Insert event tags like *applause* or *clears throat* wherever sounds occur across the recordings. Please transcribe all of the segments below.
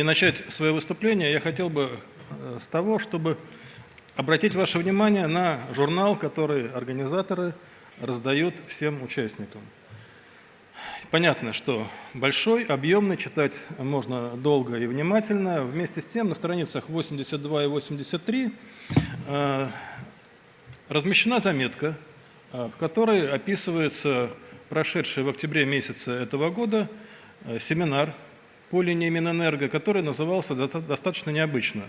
И начать свое выступление я хотел бы э, с того, чтобы обратить ваше внимание на журнал, который организаторы раздают всем участникам. Понятно, что большой, объемный, читать можно долго и внимательно. Вместе с тем на страницах 82 и 83 э, размещена заметка, э, в которой описывается прошедший в октябре месяце этого года э, семинар линии Минэнерго, который назывался достаточно необычно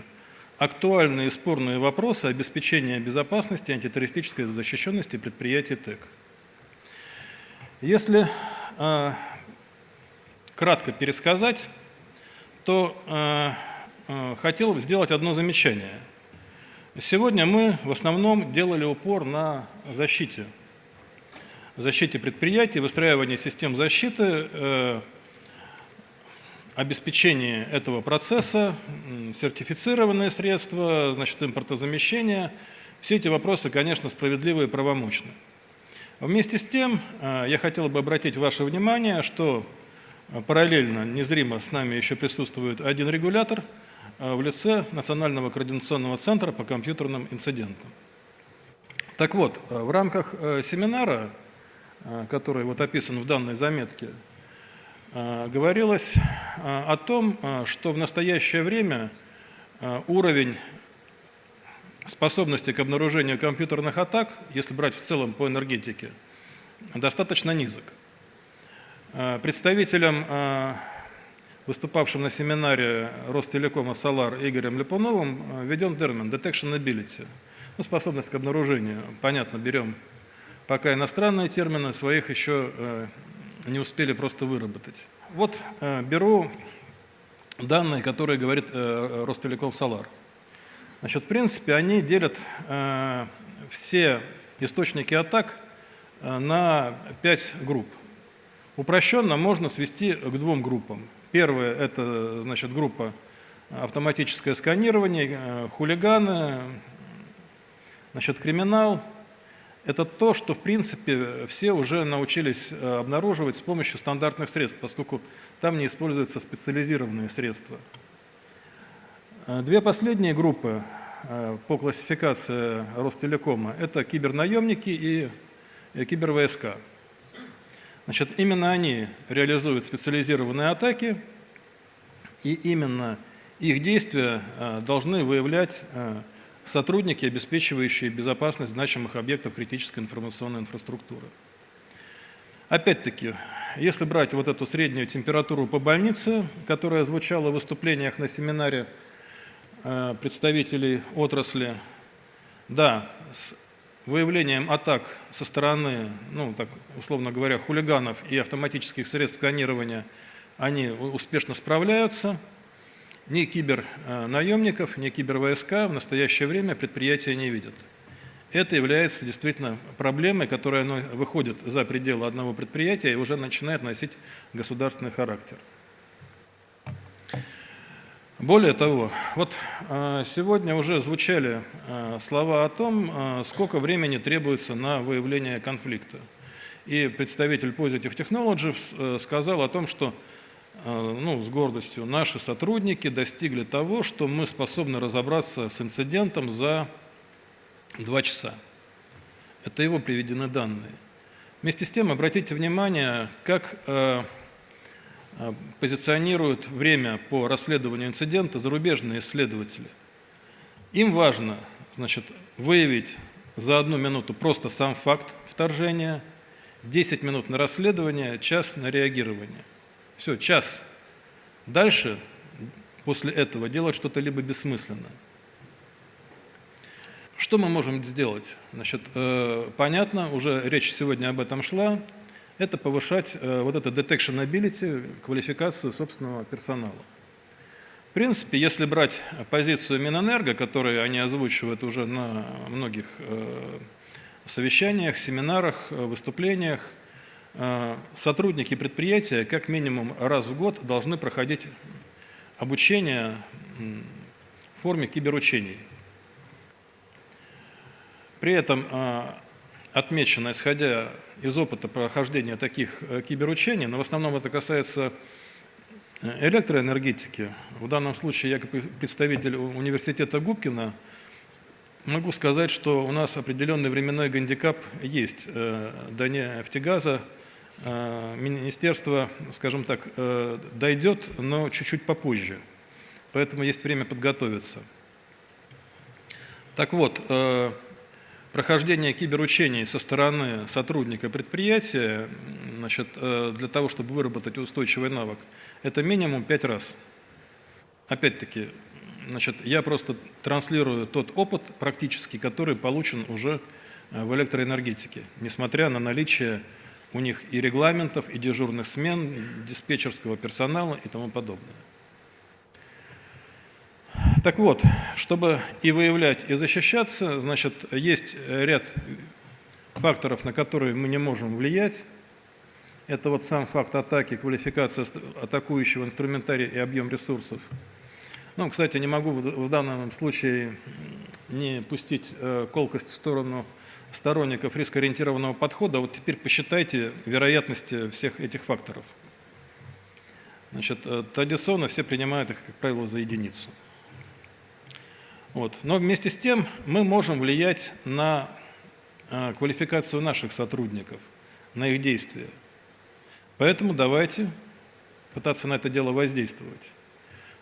«Актуальные спорные вопросы обеспечения безопасности антитеррористической защищенности предприятий ТЭК». Если э, кратко пересказать, то э, э, хотел сделать одно замечание. Сегодня мы в основном делали упор на защите. Защите предприятий, выстраивании систем защиты, э, обеспечении этого процесса, сертифицированные средства, значит, импортозамещение. Все эти вопросы, конечно, справедливы и правомочны. Вместе с тем, э, я хотел бы обратить ваше внимание, что э, параллельно, незримо с нами еще присутствует один регулятор э, в лице Национального координационного центра по компьютерным инцидентам. Так вот, в рамках семинара, который вот описан в данной заметке, говорилось о том, что в настоящее время уровень способности к обнаружению компьютерных атак, если брать в целом по энергетике, достаточно низок. Представителем, э, выступавшим на семинаре Ростелекома «Солар» Игорем Липуновым, введен термин «detection ability», ну, способность к обнаружению. Понятно, берем пока иностранные термины, своих еще не успели просто выработать. Вот беру данные, которые говорит Ростелеком «Солар». Значит, в принципе, они делят э, все источники атак э, на пять групп. Упрощенно можно свести к двум группам. Первая – это значит, группа автоматическое сканирование, э, хулиганы, значит, криминал. Это то, что, в принципе, все уже научились э, обнаруживать с помощью стандартных средств, поскольку там не используются специализированные средства. Э, две последние группы э, по классификации Ростелекома – это кибернаемники и кибервойска. Значит, именно они реализуют специализированные атаки, и именно их действия должны выявлять сотрудники, обеспечивающие безопасность значимых объектов критической информационной инфраструктуры. Опять-таки, если брать вот эту среднюю температуру по больнице, которая звучала в выступлениях на семинаре Э, представителей отрасли, да, с выявлением атак со стороны, ну, так, условно говоря, хулиганов и автоматических средств сканирования, они успешно справляются. Ни кибернаемников, ни кибервойска в настоящее время предприятия не видят. Это является действительно проблемой, которая ну, выходит за пределы одного предприятия и уже начинает носить государственный характер. Более того, вот а, сегодня уже звучали а, слова о том, а, сколько времени требуется на выявление конфликта. И представитель Positive Technologies э, сказал о том, что ну, с гордостью наши сотрудники достигли того, что мы способны разобраться с инцидентом за два часа. Это его приведены данные. Вместе с тем обратите внимание, как а, позиционируют время по расследованию инцидента зарубежные исследователи. Им важно значит, выявить за одну минуту просто сам факт вторжения, 10 минут на расследование, час на реагирование. Все, час. Дальше, после этого, делать что-то либо бессмысленно. Что мы можем сделать? Значит, э, понятно, уже речь сегодня об этом шла это повышать э, вот это detection ability, квалификацию собственного персонала. В принципе, если брать позицию Минэнерго, которую они озвучивают уже на многих э, совещаниях, семинарах, выступлениях, сотрудники предприятия как минимум раз в год должны проходить обучение в форме киберучений. При этом отмечено, исходя из опыта прохождения таких э, киберучений, но в основном это касается электроэнергетики, в данном случае я как представитель университета Губкина, могу сказать, что у нас определенный временной гандикап есть. До нефтегаза министерство, скажем так, дойдет, но чуть-чуть попозже. Поэтому есть время подготовиться. Так вот, прохождение киберучений со стороны сотрудника предприятия значит, э, для того, чтобы выработать устойчивый навык, это минимум 5 раз. Опять-таки, значит, я просто транслирую тот опыт практический, который получен уже э, в электроэнергетике, несмотря на наличие у них и регламентов, и дежурных смен, диспетчерского персонала и тому подобное. Так вот, чтобы и выявлять, и защищаться, значит, есть ряд факторов, на которые мы не можем влиять. Это вот сам факт атаки, квалификация атакующего инструментария и объем ресурсов. Ну, кстати, не могу в данном случае не пустить э, колкость в сторону сторонников рискоориентированного подхода. Вот теперь посчитайте вероятности всех этих факторов. Значит, э, традиционно все принимают их, как правило, за единицу. Вот. Но вместе с тем мы можем влиять на э, квалификацию наших сотрудников, на их действия. Поэтому давайте пытаться на это дело воздействовать,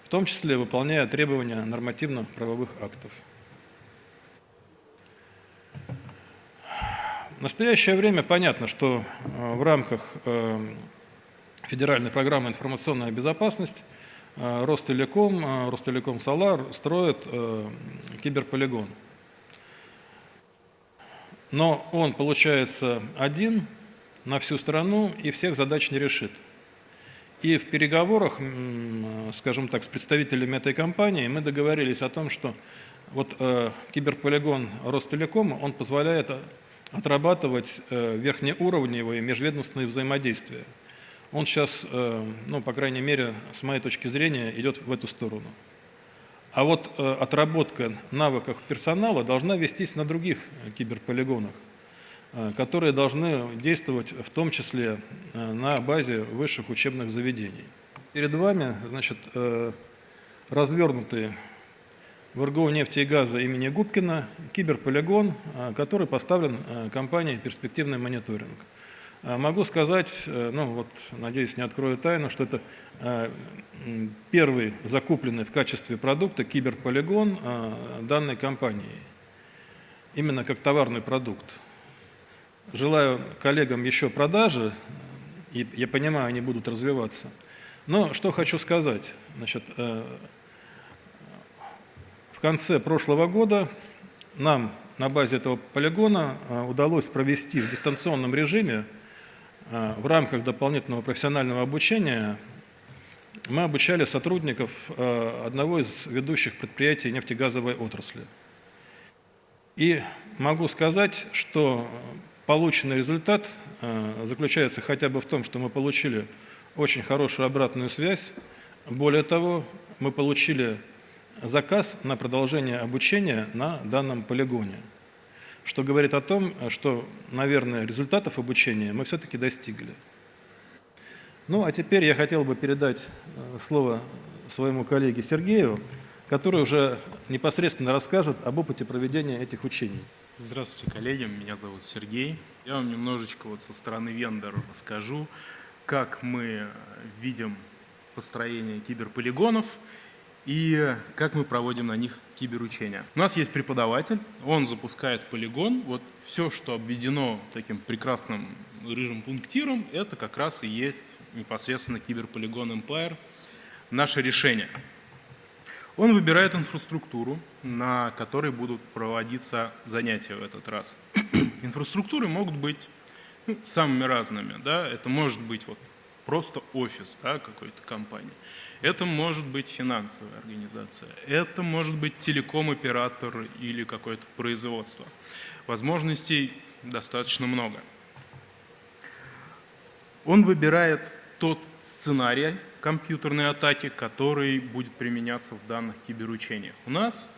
в том числе выполняя требования нормативно-правовых актов. В настоящее время понятно, что э, в рамках э, федеральной программы «Информационная безопасность» Э, Ростелеком, Ростелеком Солар строит киберполигон. Но он получается один на всю страну и всех задач не решит. И в переговорах, скажем так, с представителями этой компании мы договорились о том, что вот киберполигон Ростелекома, он позволяет отрабатывать верхнеуровневые межведомственные взаимодействия он сейчас, э, ну, по крайней мере, с моей точки зрения, идет в эту сторону. А вот э, отработка навыков персонала должна вестись на других киберполигонах, э, которые должны действовать в том числе на базе высших учебных заведений. Перед вами значит, развернутый в РГО нефти и газа имени Губкина киберполигон, который поставлен компанией «Перспективный мониторинг». А могу сказать, э, ну вот, надеюсь, не открою тайну, что это э, первый закупленный в качестве продукта киберполигон э, данной компании, именно как товарный продукт. Желаю коллегам еще продажи, и я понимаю, они будут развиваться. Но что хочу сказать. Значит, в конце прошлого года нам на базе этого полигона удалось провести в дистанционном режиме Э, в рамках дополнительного профессионального обучения мы обучали сотрудников э, одного из ведущих предприятий нефтегазовой отрасли. И могу сказать, что полученный результат заключается хотя бы в том, что мы получили очень хорошую обратную связь. Более того, мы получили заказ на продолжение обучения на данном полигоне что говорит о том, что, наверное, результатов обучения мы все-таки достигли. Ну, а теперь я хотел бы передать э, слово своему коллеге Сергею, который уже непосредственно расскажет об опыте проведения этих учений. Здравствуйте, коллеги, меня зовут Сергей. Я вам немножечко вот со стороны вендора расскажу, как мы видим построение киберполигонов и как мы проводим на них киберучения. У нас есть преподаватель, он запускает полигон. Вот все, что обведено таким прекрасным рыжим пунктиром, это как раз и есть непосредственно киберполигон Empire, наше решение. Он выбирает инфраструктуру, на которой будут проводиться занятия в этот раз. *clears throat* Инфраструктуры могут быть ну, самыми разными. Да? Это может быть вот просто офис да, какой-то компании. Это может быть финансовая организация, это может быть телеком-оператор или какое-то производство. Возможностей достаточно много. Он выбирает тот сценарий компьютерной атаки, который будет применяться в данных киберучениях. У нас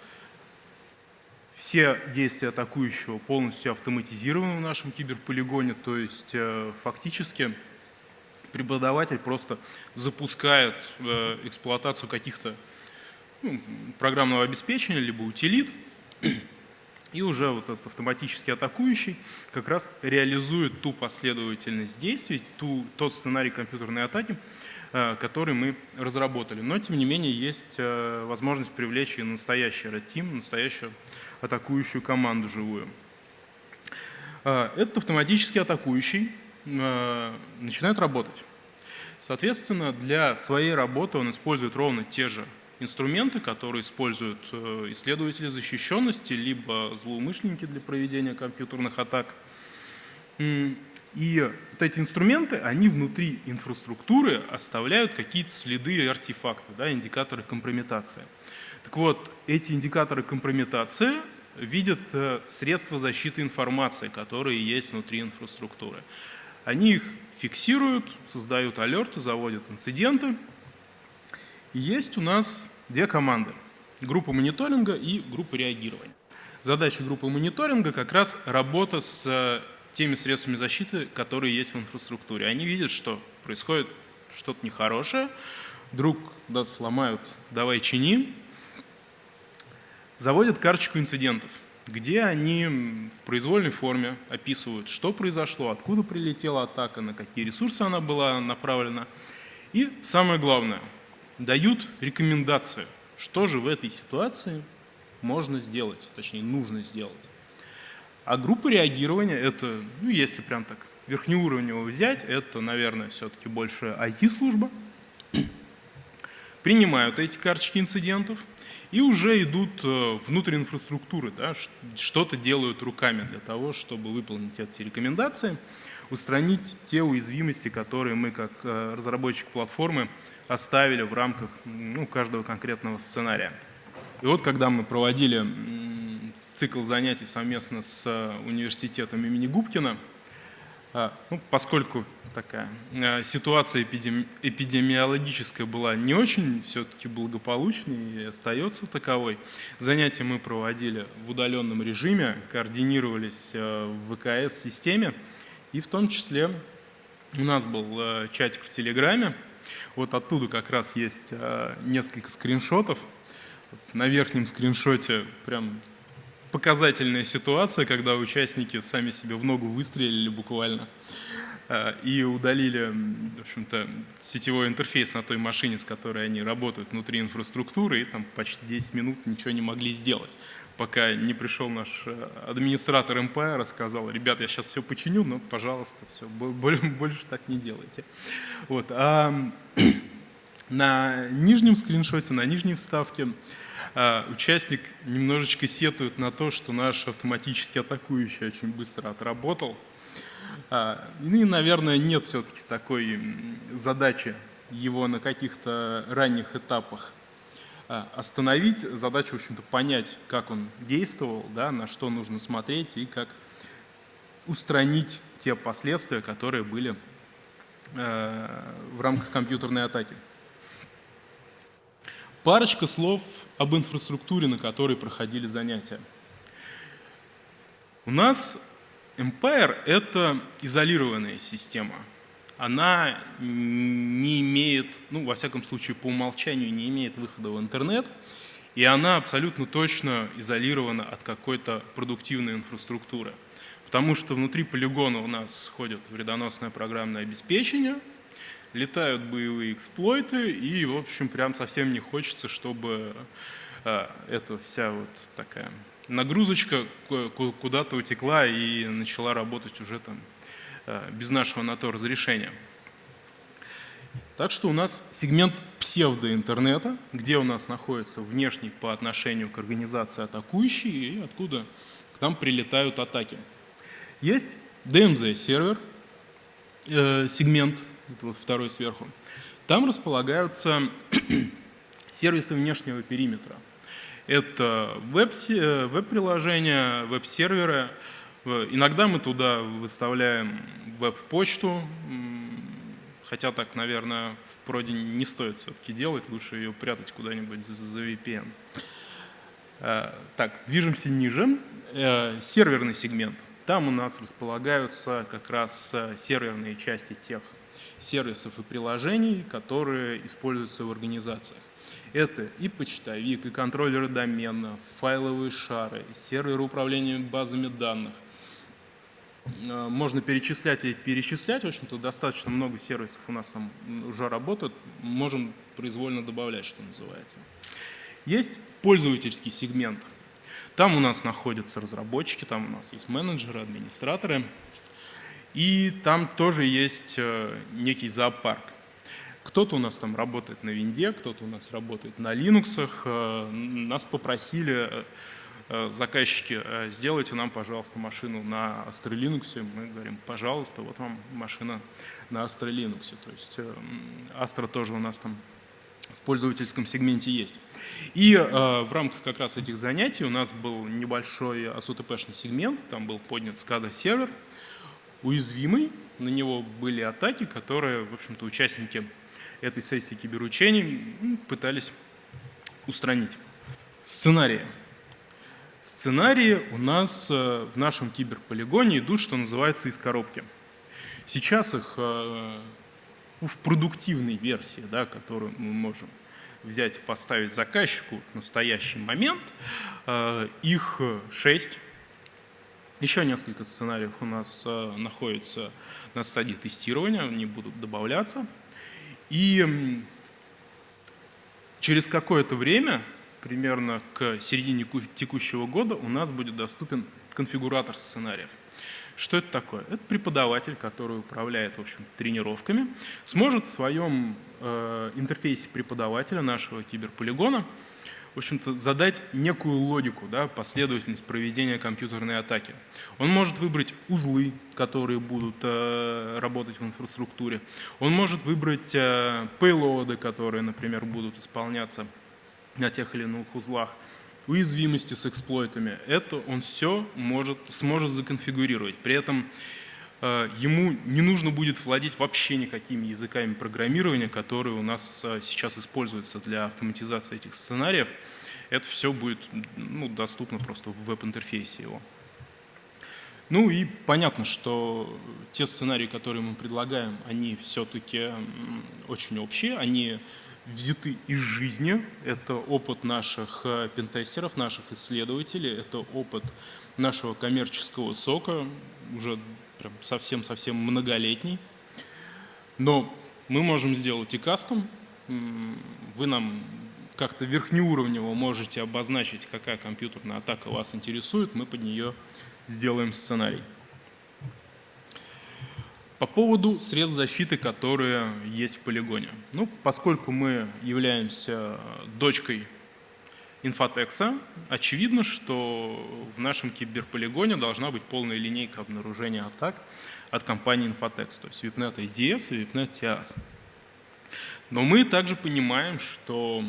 все действия атакующего полностью автоматизированы в нашем киберполигоне, то есть э, фактически преподаватель просто запускает э, эксплуатацию каких-то ну, программного обеспечения, либо утилит, и уже вот этот автоматически атакующий как раз реализует ту последовательность действий, ту, тот сценарий компьютерной атаки, э, который мы разработали. Но, тем не менее, есть э, возможность привлечь и настоящий Red Team, настоящую атакующую команду живую. Этот автоматически атакующий начинает работать. Соответственно, для своей работы он использует ровно те же инструменты, которые используют э, исследователи защищенности, либо злоумышленники для проведения компьютерных атак. И вот эти инструменты, они внутри инфраструктуры оставляют какие-то следы и артефакты, да, индикаторы компрометации. Так вот, эти индикаторы компрометации видят э, средства защиты информации, которые есть внутри инфраструктуры. Они их фиксируют, создают алерты, заводят инциденты. И есть у нас две команды. Группа мониторинга и группа реагирования. Задача группы мониторинга как раз работа с э, теми средствами защиты, которые есть в инфраструктуре. Они видят, что происходит что-то нехорошее, вдруг да, сломают, давай чини, заводят карточку инцидентов, где они в произвольной форме описывают, что произошло, откуда прилетела атака, на какие ресурсы она была направлена. И самое главное, дают рекомендации, что же в этой ситуации можно сделать, точнее нужно сделать. А группа реагирования, это, ну если прям так верхнеуровнево взять, это, наверное, все-таки больше IT-служба, принимают эти карточки инцидентов и уже идут э, внутрь инфраструктуры, да, что-то делают руками для того, чтобы выполнить эти рекомендации, устранить те уязвимости, которые мы как э, разработчик платформы оставили в рамках ну, каждого конкретного сценария. И вот когда мы проводили цикл занятий совместно с э, университетом имени Губкина, ну, поскольку такая э, ситуация эпидеми эпидемиологическая была не очень все-таки благополучной и остается таковой, занятия мы проводили в удаленном режиме, координировались в ВКС-системе, и в том числе у нас был чатик в Телеграме, вот оттуда как раз есть несколько скриншотов. На верхнем скриншоте прям показательная ситуация, когда участники сами себе в ногу выстрелили буквально э, и удалили, в общем-то, сетевой интерфейс на той машине, с которой они работают внутри инфраструктуры, и там почти 10 минут ничего не могли сделать, пока не пришел наш э, администратор Empire, рассказал, ребят, я сейчас все починю, но, пожалуйста, все, *laughs* больше так не делайте. Вот. А *clears throat* на нижнем скриншоте, на нижней вставке участник немножечко сетует на то, что наш автоматически атакующий очень быстро отработал. А, и, наверное, нет все-таки такой задачи его на каких-то ранних этапах а, остановить. Задача, в общем-то, понять, как он действовал, да, на что нужно смотреть и как устранить те последствия, которые были в рамках компьютерной атаки. Парочка слов об инфраструктуре, на которой проходили занятия. У нас Empire — это изолированная система. Она не имеет, ну, во всяком случае, по умолчанию не имеет выхода в интернет, и она абсолютно точно изолирована от какой-то продуктивной инфраструктуры. Потому что внутри полигона у нас ходят вредоносное программное обеспечение, летают боевые эксплойты, и, в общем, прям совсем не хочется, чтобы э, эта вся вот такая нагрузочка куда-то утекла и начала работать уже там э, без нашего на то разрешения. Так что у нас сегмент псевдоинтернета, где у нас находится внешний по отношению к организации атакующий и откуда к нам прилетают атаки. Есть DMZ-сервер, э, сегмент, вот второй сверху. Там располагаются *clears throat* сервисы внешнего периметра. Это э, веб-приложения, веб-серверы. Иногда мы туда выставляем веб-почту, хотя так, наверное, в проде не стоит все-таки делать, лучше ее прятать куда-нибудь за, VPN. Э, так, движемся ниже. Э, серверный сегмент – там у нас располагаются как раз э, серверные части тех сервисов и приложений, которые используются в организациях. Это и почтовик, и контроллеры доменов, файловые шары, серверы управления базами данных. Э, можно перечислять и перечислять, в общем-то, достаточно много сервисов у нас там уже работают, можем произвольно добавлять, что называется. Есть пользовательский сегмент. Там у нас находятся разработчики, там у нас есть менеджеры, администраторы, и там тоже есть э, некий зоопарк. Кто-то у нас там работает на винде, кто-то у нас работает на Linux. Э, нас попросили э, заказчики, сделайте нам, пожалуйста, машину на Astra Linux. Мы говорим, пожалуйста, вот вам машина на Astra Linux. То есть Astra тоже у нас там в пользовательском сегменте есть. И в рамках как раз этих занятий у нас был небольшой ASUTP-шный сегмент, там был поднят SCADA сервер, уязвимый, на него были атаки, которые, в общем-то, участники этой сессии киберучений пытались устранить. Сценарии. Сценарии у нас э, в нашем киберполигоне идут, что называется, из коробки. Сейчас их э, в продуктивной версии, да, которую мы можем взять и поставить заказчику в настоящий момент, э, их шесть. Еще несколько сценариев у нас э, находится на стадии тестирования, они будут добавляться. И через какое-то время, примерно к середине текущего года, у нас будет доступен конфигуратор сценариев. Что это такое? Это преподаватель, который управляет в общем, тренировками, сможет в своем э, интерфейсе преподавателя нашего киберполигона в общем-то, задать некую логику, да, последовательность проведения компьютерной атаки. Он может выбрать узлы, которые будут э, работать в инфраструктуре. Он может выбрать э, пейлоды, которые, например, будут исполняться на тех или иных узлах уязвимости с эксплойтами, это он все может, сможет законфигурировать. При этом ему не нужно будет владеть вообще никакими языками программирования, которые у нас э, сейчас используются для автоматизации этих сценариев. Это все будет ну, доступно просто в веб-интерфейсе его. Ну и понятно, что те сценарии, которые мы предлагаем, они все-таки очень общие, они взяты из жизни. Это опыт наших э, пентестеров, наших исследователей, это опыт нашего коммерческого сока, уже совсем-совсем многолетний. Но мы можем сделать и кастом. Вы нам как-то верхнеуровнево можете обозначить, какая компьютерная атака вас интересует, мы под нее сделаем сценарий. По поводу средств защиты, которые есть в полигоне. Ну, поскольку мы являемся дочкой Инфотекса, очевидно, что в нашем киберполигоне должна быть полная линейка обнаружения атак от компании Infotex, то есть VIPNet IDS и VIPNet TIAS. Но мы также понимаем, что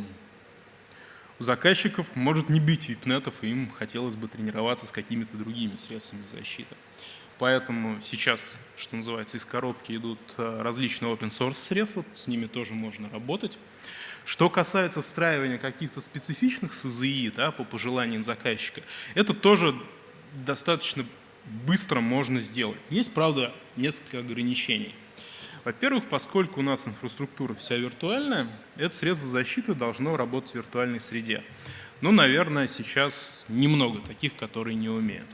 у заказчиков может не быть VIPNetов, и им хотелось бы тренироваться с какими-то другими средствами защиты. Поэтому сейчас, что называется, из коробки идут э, различные open source средства, с ними тоже можно работать. Что касается встраивания каких-то специфичных СЗИ да, по пожеланиям заказчика, это тоже достаточно быстро можно сделать. Есть, правда, несколько ограничений. Во-первых, поскольку у нас инфраструктура вся виртуальная, это средство защиты должно работать в виртуальной среде. Ну, наверное, сейчас немного таких, которые не умеют.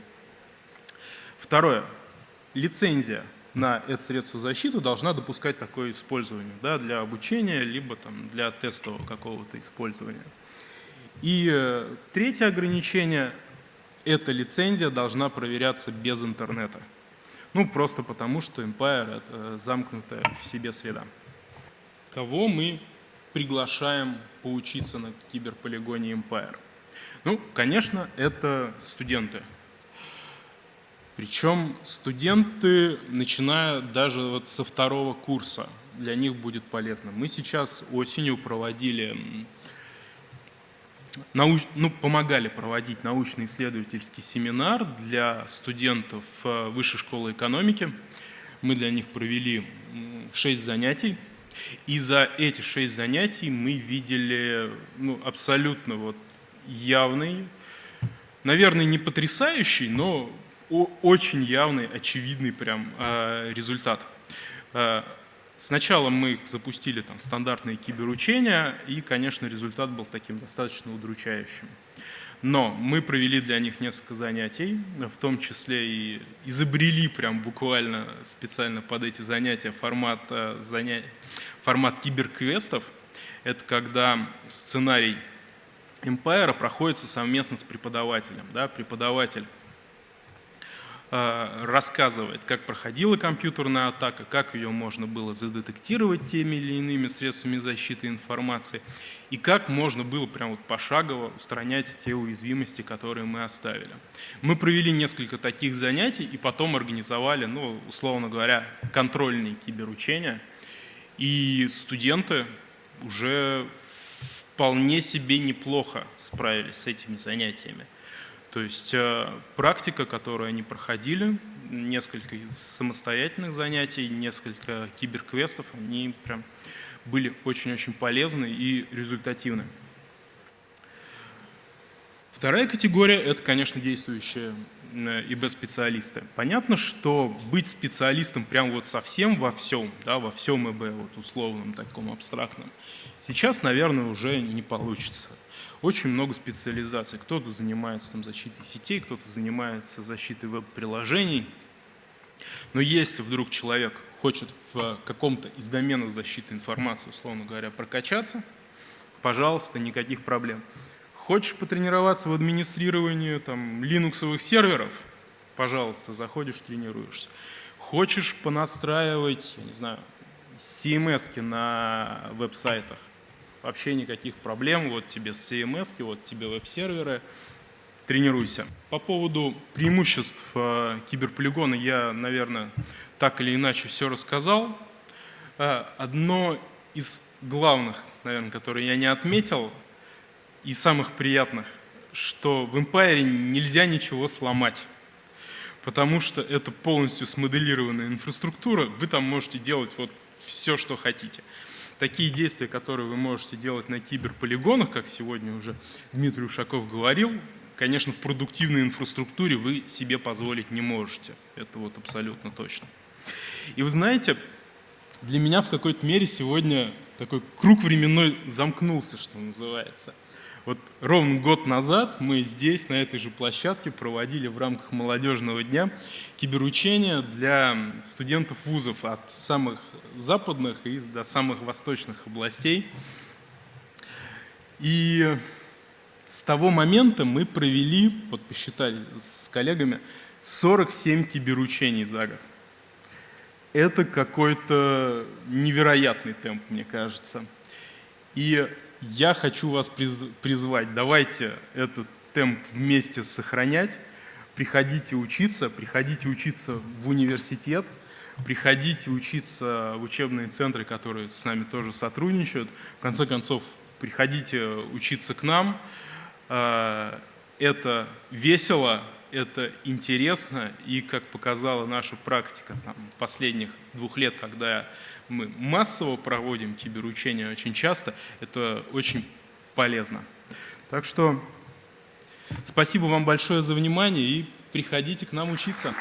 Второе. Лицензия на это средство защиты должна допускать такое использование да, для обучения, либо там, для тестового какого-то использования. И э, третье ограничение – эта лицензия должна проверяться без интернета. Ну, просто потому, что Empire – это замкнутая в себе среда. Кого мы приглашаем поучиться на киберполигоне Empire? Ну, конечно, это студенты, причем студенты, начиная даже вот со второго курса, для них будет полезно. Мы сейчас осенью проводили, науч, ну, помогали проводить научно-исследовательский семинар для студентов э, Высшей школы экономики. Мы для них провели шесть занятий. И за эти шесть занятий мы видели ну, абсолютно вот явный, наверное, не потрясающий, но очень явный, очевидный прям а, результат. А, Сначала мы их запустили там стандартные киберучения, и, конечно, результат был таким достаточно удручающим. Но мы провели для них несколько занятий, в том числе и изобрели прям буквально специально под эти занятия формат, э, заня... формат киберквестов. Это когда сценарий Empire проходится совместно с преподавателем. Да? Преподаватель рассказывает, как проходила компьютерная атака, как ее можно было задетектировать теми или иными средствами защиты информации, и как можно было прям вот пошагово устранять те уязвимости, которые мы оставили. Мы провели несколько таких занятий и потом организовали, ну, условно говоря, контрольные киберучения, и студенты уже вполне себе неплохо справились с этими занятиями. То есть э, практика, которую они проходили, несколько самостоятельных занятий, несколько киберквестов, они прям были очень-очень полезны и результативны. Вторая категория – это, конечно, действующие э, ИБ-специалисты. Понятно, что быть специалистом прям вот совсем во всем, да, во всем ИБ, вот условном, таком абстрактном, сейчас, наверное, уже не получится очень много специализаций. Кто-то занимается там, защитой сетей, кто-то занимается защитой веб-приложений. Но если вдруг человек хочет в каком-то из доменов защиты информации, условно говоря, прокачаться, пожалуйста, никаких проблем. Хочешь потренироваться в администрировании там, линуксовых серверов, пожалуйста, заходишь, тренируешься. Хочешь понастраивать, я не знаю, CMS на веб-сайтах, вообще никаких проблем, вот тебе CMS, вот тебе веб-серверы, тренируйся. По поводу преимуществ э, киберполигона я, наверное, так или иначе все рассказал. Э, одно из главных, наверное, которые я не отметил, и самых приятных, что в Empire нельзя ничего сломать. Потому что это полностью смоделированная инфраструктура, вы там можете делать вот все, что хотите такие действия, которые вы можете делать на киберполигонах, как сегодня уже Дмитрий Ушаков говорил, конечно, в продуктивной инфраструктуре вы себе позволить не можете. Это вот абсолютно точно. И вы знаете, для меня в какой-то мере сегодня такой круг временной замкнулся, что называется – вот ровно год назад мы здесь, на этой же площадке, проводили в рамках молодежного дня киберучения для студентов вузов от самых западных и до самых восточных областей. И с того момента мы провели, вот посчитали с коллегами, 47 киберучений за год. Это какой-то невероятный темп, мне кажется. И я хочу вас призвать, давайте этот темп вместе сохранять, приходите учиться, приходите учиться в университет, приходите учиться в учебные центры, которые с нами тоже сотрудничают. В конце концов, приходите учиться к нам. А, это весело, это интересно, и, как показала наша практика там, последних двух лет, когда мы массово проводим киберучения очень часто, это очень полезно. Так что спасибо вам большое за внимание и приходите к нам учиться.